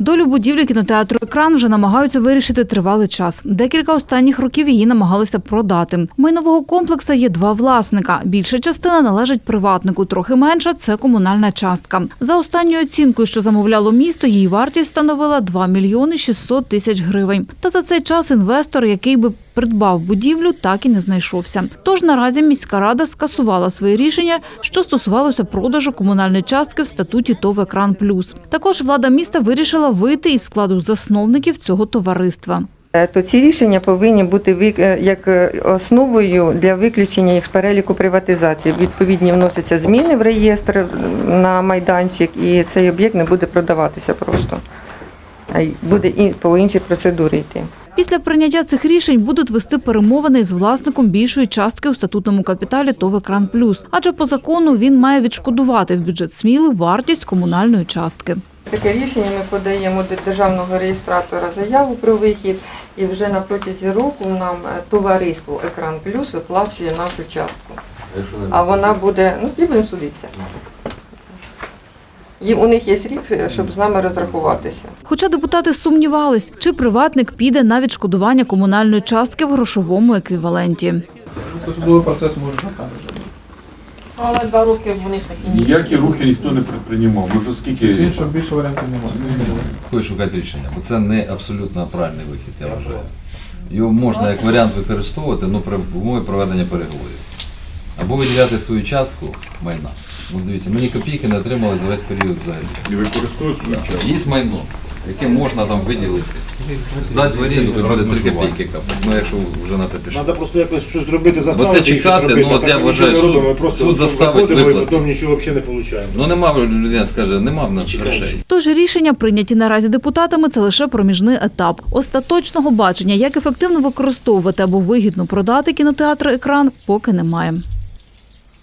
Долю будівлі кінотеатру екран вже намагаються вирішити тривалий час. Декілька останніх років її намагалися продати. У майнового комплексу є два власника. Більша частина належить приватнику, трохи менша це комунальна частка. За останньою оцінкою, що замовляло місто, її вартість становила 2 мільйони 600 тисяч гривень. Та за цей час інвестор, який би придбав будівлю, так і не знайшовся. Тож наразі міська рада скасувала своє рішення, що стосувалося продажу комунальної частки в статуті ТОВ «Екран Плюс». Також влада міста вирішила вийти із складу засновників цього товариства. Е, то ці рішення повинні бути е, як е, основою для виключення їх з переліку приватизації. Відповідні вносяться зміни в реєстр на майданчик, і цей об'єкт не буде продаватися просто. А буде і по іншій процедурі йти. Після прийняття цих рішень будуть вести перемовини з власником більшої частки у статутному капіталі ТОВ «Екран Плюс», адже по закону він має відшкодувати в бюджет Сміли вартість комунальної частки. Таке рішення ми подаємо до державного реєстратора заяву про вихід, і вже на протязі року нам е, товариство Екран Плюс виплачує нашу частку. А вона буде, ну тоді будемо судитися. І у них є рік, е, щоб з нами розрахуватися. Хоча депутати сумнівались, чи приватник піде на відшкодування комунальної частки в грошовому еквіваленті. Судовий процес може. Але два роки вони ж такі ні. Ніякі рухи ніхто не предприймав. Ми вже скільки іншого більше варіантів немає. Такої шукати рішення, бо це не абсолютно правильний вихід, я вважаю. Його можна як варіант використовувати ну, при умові проведення переговорів. Або виділяти свою частку майна. Ну, дивіться, мені копійки не отримали за весь період взагалі. і використовують свою час. Є майно, яке можна там виділити. Здати в оренду, то буде 3 копійки капати. Ну, якщо вже на те пішло. Треба просто якось щось зробити, Бо це їх чекати, щось робити, ну, а от так я ми вважаю, нічого не суд- робимо, ми просто суд заставить виходимо і виплатити. потім нічого взагалі не отримуємо. Ну нема, людина скаже, нема в нас грошей. Тож рішення, прийняті наразі депутатами, це лише проміжний етап. Остаточного бачення, як ефективно використовувати або вигідно продати кінотеатр екран, поки немає.